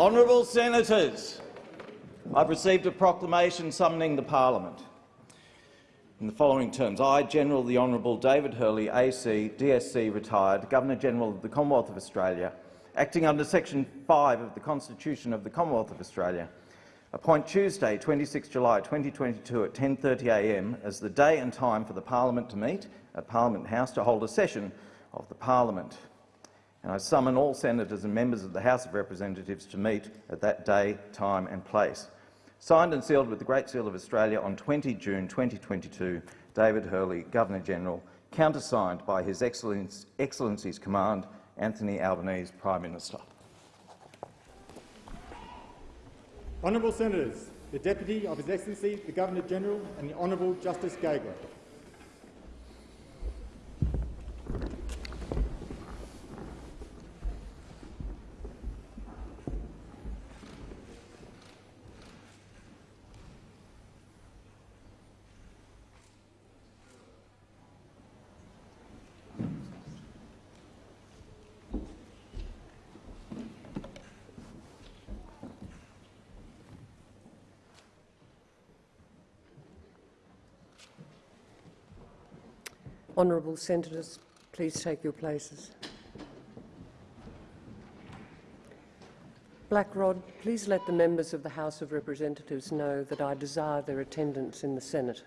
Honourable Senators, I've received a proclamation summoning the parliament. In the following terms, I, General the Honourable David Hurley, AC, DSC, retired, Governor-General of the Commonwealth of Australia, acting under Section 5 of the Constitution of the Commonwealth of Australia, appoint Tuesday, 26 July 2022 at 10.30am as the day and time for the parliament to meet at Parliament House to hold a session of the parliament. And I summon all senators and members of the House of Representatives to meet at that day, time and place. Signed and sealed with the Great Seal of Australia on 20 June 2022, David Hurley, Governor-General, countersigned by His Excellency's Command, Anthony Albanese, Prime Minister. Honourable Senators, the Deputy of His Excellency the Governor-General and the Honourable Justice Gageler. Honourable senators, please take your places. Blackrod, please let the members of the House of Representatives know that I desire their attendance in the Senate.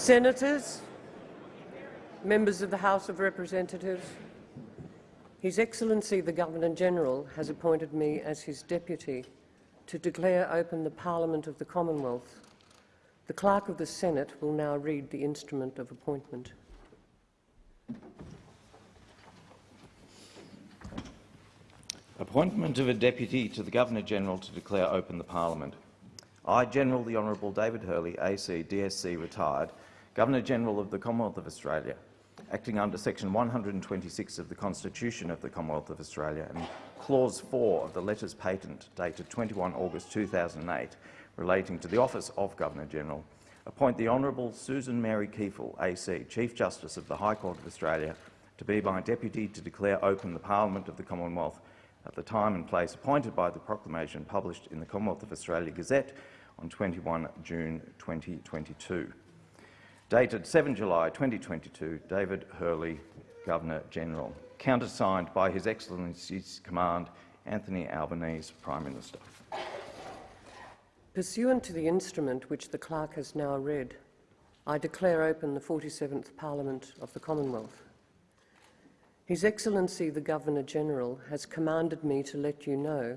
Senators, members of the House of Representatives, His Excellency the Governor-General has appointed me as his deputy to declare open the Parliament of the Commonwealth. The Clerk of the Senate will now read the instrument of appointment. Appointment of a Deputy to the Governor-General to declare open the Parliament. I, General the Honourable David Hurley, AC, DSC, retired, Governor-General of the Commonwealth of Australia, acting under Section 126 of the Constitution of the Commonwealth of Australia and Clause 4 of the Letters Patent dated 21 August 2008 relating to the office of Governor-General, appoint the Honourable Susan Mary Kiefel, AC, Chief Justice of the High Court of Australia, to be my deputy to declare open the Parliament of the Commonwealth at the time and place appointed by the proclamation published in the Commonwealth of Australia Gazette on 21 June 2022. Dated 7 July 2022, David Hurley, Governor-General. Countersigned by His Excellency's Command, Anthony Albanese, Prime Minister. Pursuant to the instrument which the Clerk has now read, I declare open the 47th Parliament of the Commonwealth. His Excellency the Governor-General has commanded me to let you know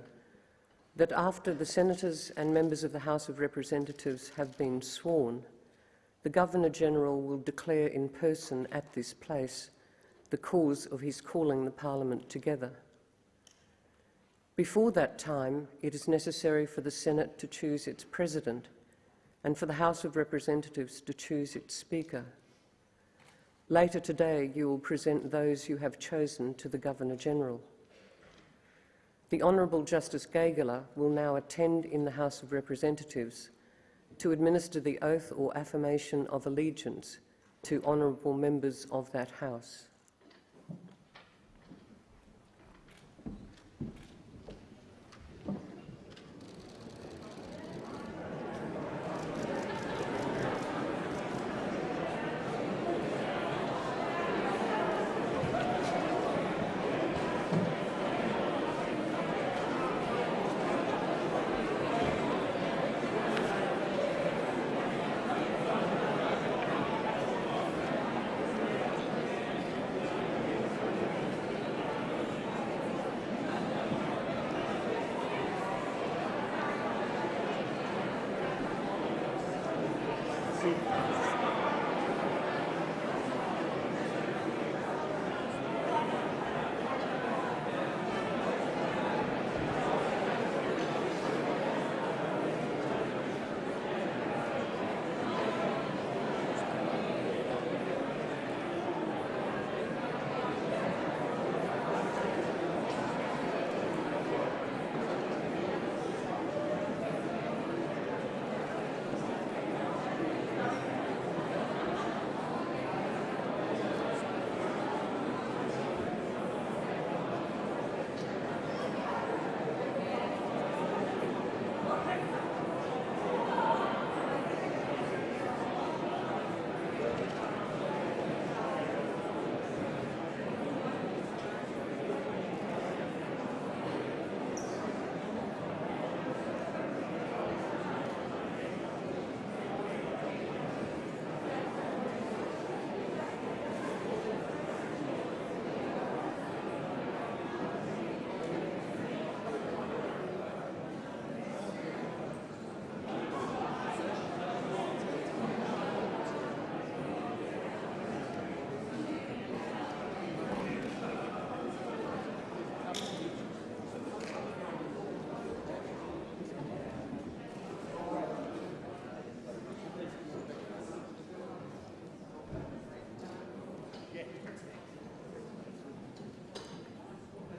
that after the Senators and members of the House of Representatives have been sworn, the Governor-General will declare in person at this place the cause of his calling the Parliament together. Before that time, it is necessary for the Senate to choose its President and for the House of Representatives to choose its Speaker. Later today, you will present those you have chosen to the Governor-General. The Honourable Justice Gageler will now attend in the House of Representatives to administer the oath or affirmation of allegiance to honourable members of that House.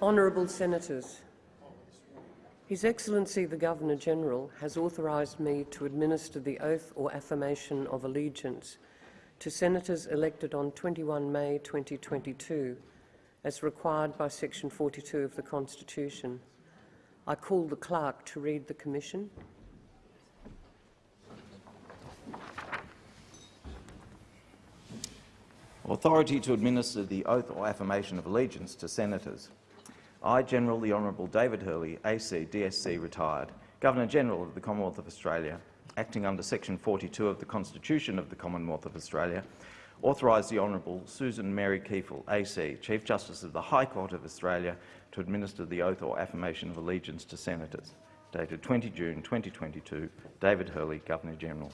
Honourable Senators, His Excellency the Governor-General has authorised me to administer the oath or affirmation of allegiance to Senators elected on 21 May 2022, as required by Section 42 of the Constitution. I call the Clerk to read the commission. Authority to administer the oath or affirmation of allegiance to senators. I, General the Honourable David Hurley, AC, DSC, retired, Governor-General of the Commonwealth of Australia, acting under section 42 of the Constitution of the Commonwealth of Australia, authorise the Honourable Susan Mary Kiefel, AC, Chief Justice of the High Court of Australia, to administer the oath or affirmation of allegiance to senators. Dated 20 June 2022, David Hurley, Governor-General.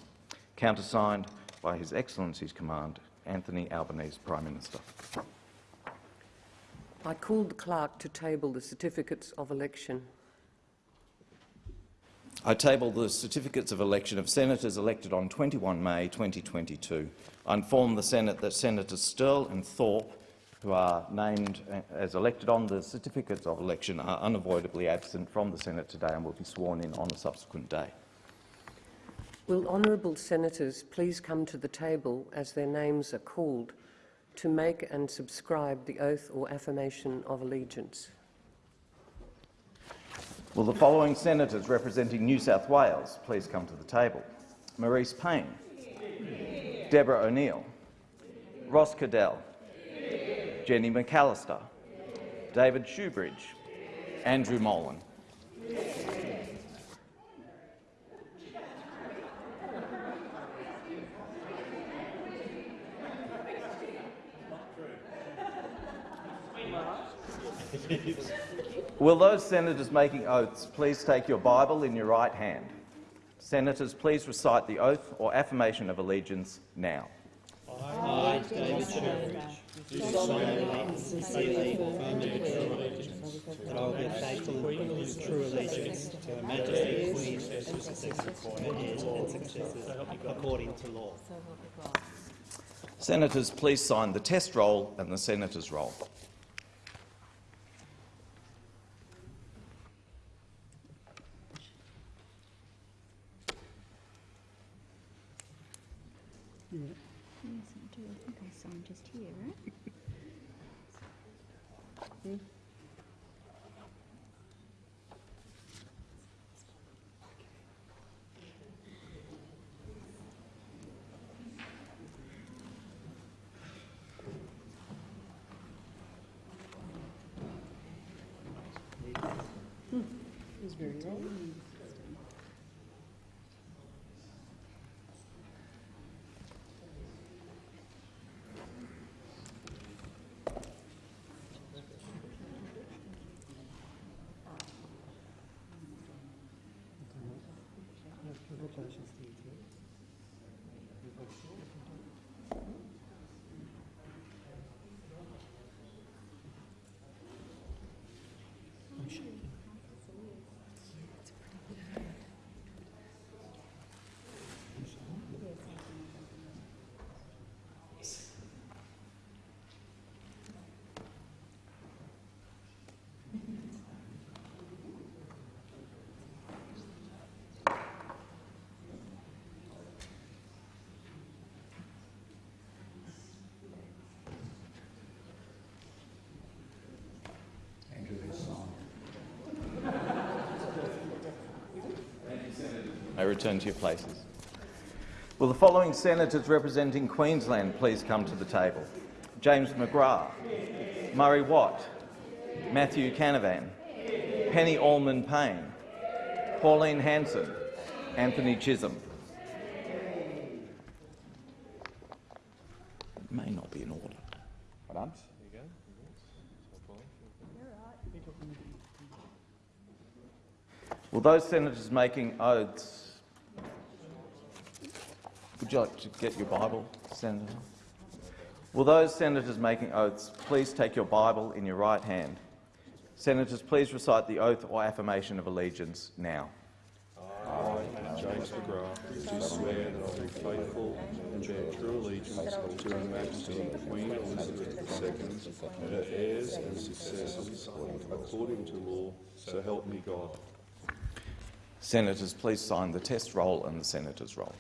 Countersigned by His Excellency's Command, Anthony Albanese, Prime Minister. I call the clerk to table the certificates of election. I table the certificates of election of senators elected on 21 May 2022. I inform the Senate that Senators Sterle and Thorpe, who are named as elected on the certificates of election, are unavoidably absent from the Senate today and will be sworn in on a subsequent day. Will honourable senators please come to the table as their names are called to make and subscribe the oath or affirmation of allegiance? Will the following senators representing New South Wales please come to the table? Marise Payne. Deborah O'Neill. Ross Cadell. Jenny McAllister. David Shoebridge. Andrew Molan. Will those senators making oaths please take your Bible in your right hand? Senators, please recite the oath or affirmation of allegiance now. I, David Shoebridge, do solemnly, sincerely affirm and declare allegiance, that I will be faithful and with true allegiance to Her Majesty Queen Elizabeth her heirs and successors, according to law. Senators, please sign the test roll and the senator's roll. May return to your places. Will the following senators representing Queensland please come to the table? James McGrath, Murray Watt, Matthew Canavan, Penny Allman Payne, Pauline Hanson, Anthony Chisholm. It may not be in order. Madam? Will those senators making oaths would you like to get your Bible, Senator? Will those senators making oaths please take your Bible in your right hand? Senators, please recite the oath or affirmation of allegiance now. I, James McGrath, do swear that I will be faithful and bear true allegiance to Her Majesty Queen Elizabeth II and her heirs and successors according to law, so help me God. Senators, please sign the test roll and the senator's roll.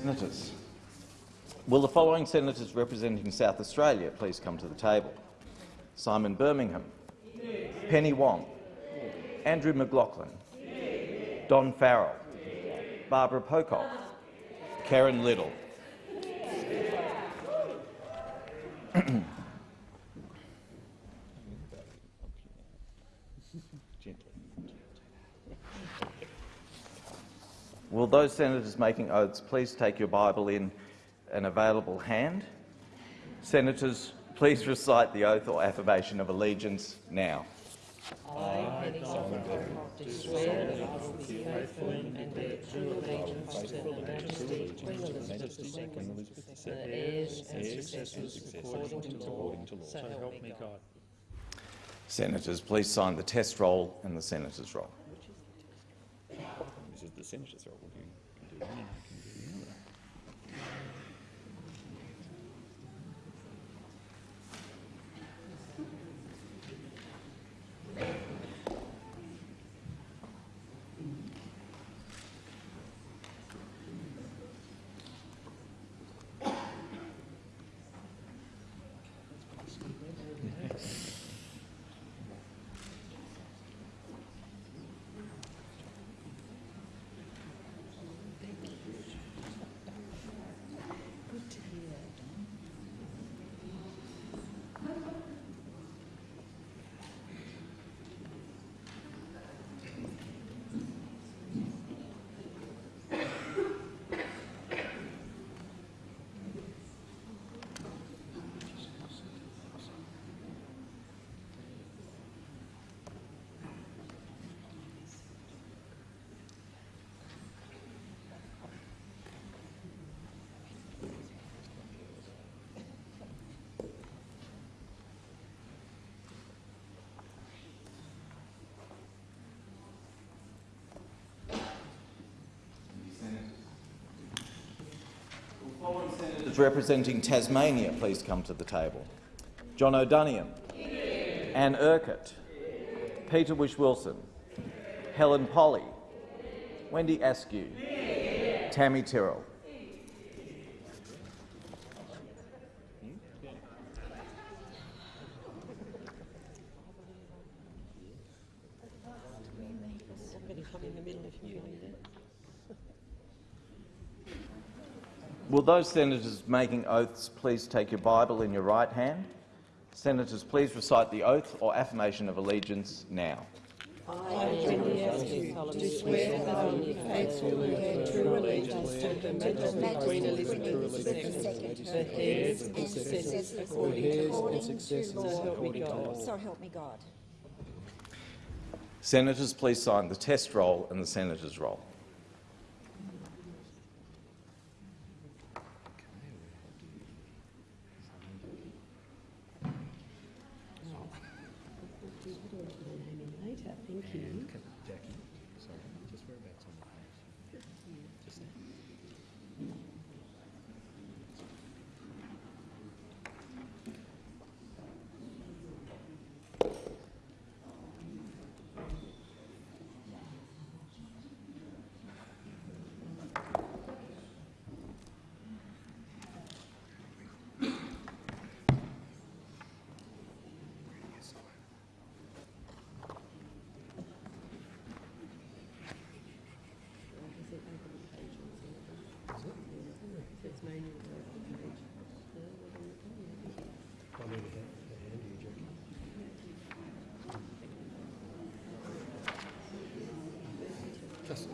Senators. Will the following senators representing South Australia please come to the table? Simon Birmingham. Penny Wong. Andrew McLachlan. Don Farrell. Barbara Pocock. Karen Little. Will those senators making oaths please take your Bible in an available hand? Senators, please recite the oath or affirmation of allegiance now. I, Penny do swear that I will be faithfully and bear true allegiance to the majesty Queen Elizabeth II, the heirs and successors according to law, so help me God. Senators, please sign the test roll and the senator's roll. The senator's role. You can do one, you can do the other. Senators representing Tasmania please come to the table. Jonathon Duniam. Anne Urquhart. Peter Whish-Wilson. Helen Polley. Wendy Askew. Tammy Tyrrell. Will those senators making oaths please take your Bible in your right hand? Senators, please recite the oath or affirmation of allegiance now. I, do swear that I will be faithful and bear true allegiance to the Majesty Queen Elizabeth II, the heirs and successors according to law. So help me God. Senators, please sign the test roll and the senator's roll. Jackie, sorry, just whereabouts on the page? Just there.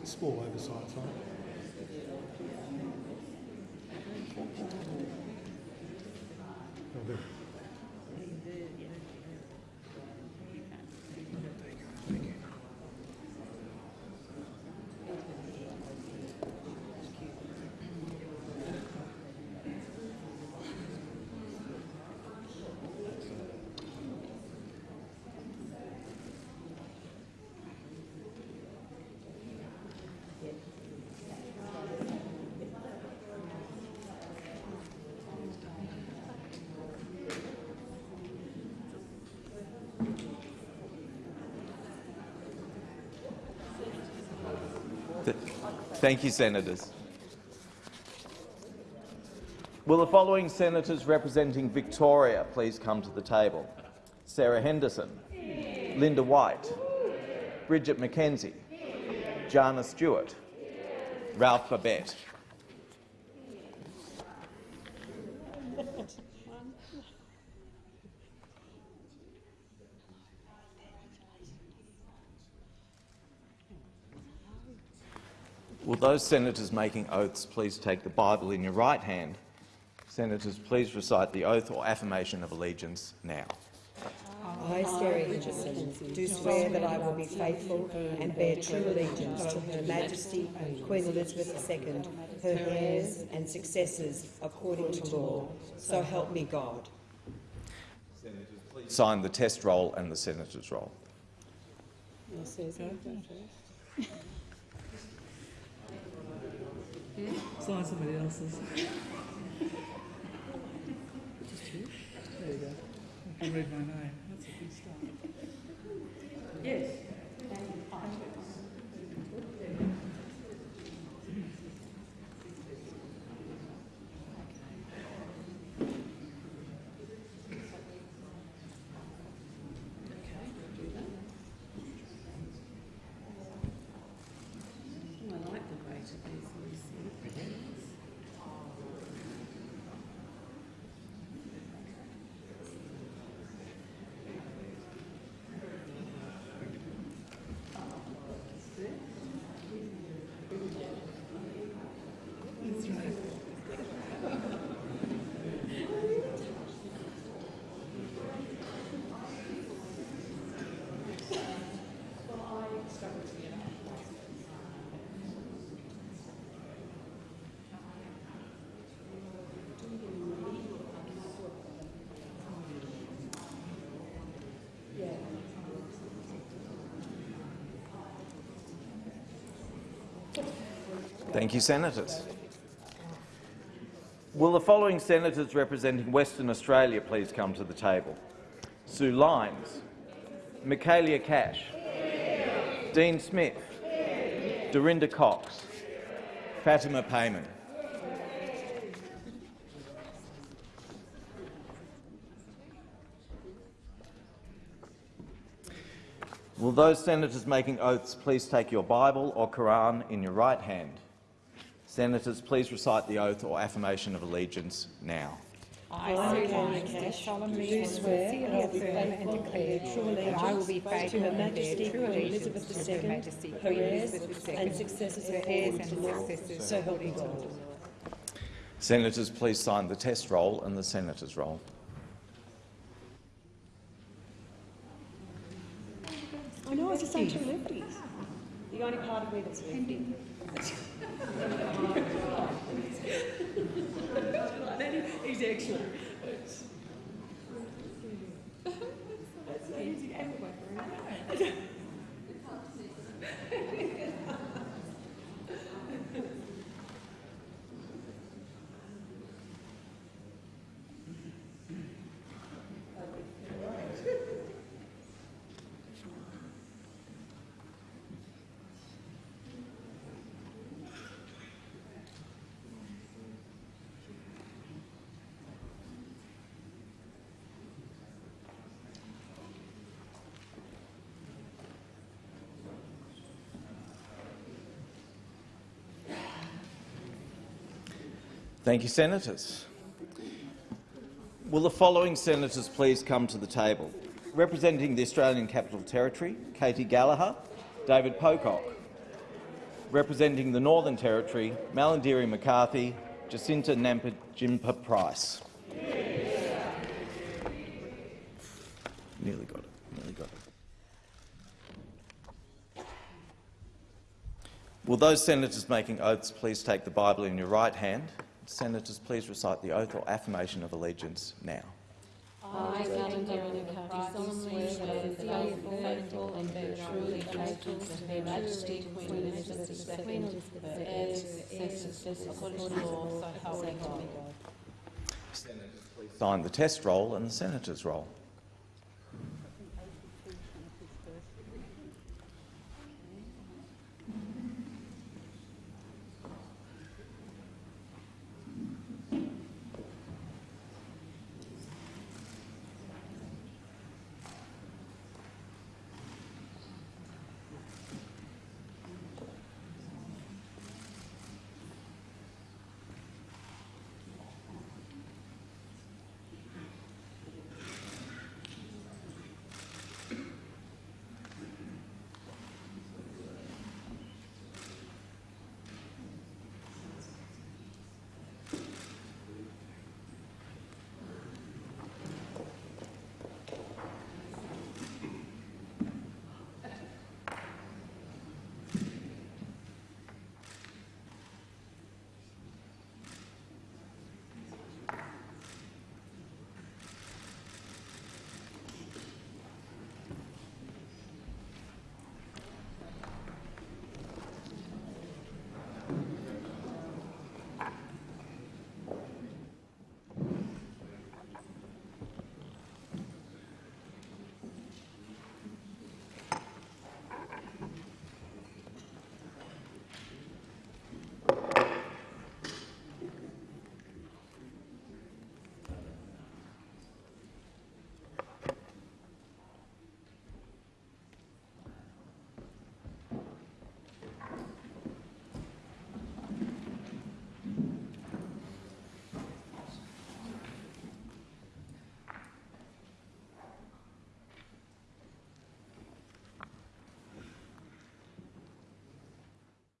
Small oversight, sorry. Will do. Th- Thank you, Senators. Will the following senators representing Victoria please come to the table? Sarah Henderson, Linda White, Bridget McKenzie, Jana Stewart, Ralph Babet. Those senators making oaths please take the Bible in your right hand? Senators, please recite the oath or affirmation of allegiance now. I, Sarah Henderson, do swear that I will be faithful and bear true allegiance to Her Majesty Queen Elizabeth II, her heirs and successors, according to law. So help me God. Sign the test roll and the senator's roll. Sign somebody else's. There you go. I can read my name. That's a good start. Yes. I like the weight of these things. Thank you, senators. Will the following senators representing Western Australia please come to the table? Sue Lines, Michaelia Cash, Dean Smith, Dorinda Cox, Fatima Payman. Will those senators making oaths please take your Bible or Quran in your right hand? Senators, please recite the oath or affirmation of allegiance now. I, Sarah Cash, solemnly swear that I will be and bear true allegiance I will be to faithful Her and Majesty true Queen Elizabeth to Her II, Majesty her heirs Elizabeth II, and successors her heirs according and to law. successors So help me God. Senators, please sign the test roll and the senator's roll. I know, I just say two lefties. The only part of me that's lefty. He's excellent. Thank you, senators. Will the following senators please come to the table? Representing the Australian Capital Territory, Katy Gallagher, David Pocock. representing the Northern Territory, Malarndirri McCarthy, Jacinta Nampijinpa Price. Nearly got it. Nearly got it. Will those senators making oaths please take the Bible in your right hand? Senators, please recite the oath or affirmation of allegiance now. I, Malarndirri McCarthy, solemnly swear that I will faithful and bear true allegiance to Her Majesty Queen Elizabeth II, her heirs, successors, according to law, so help me God. Senators, please sign the test roll and the senator's roll.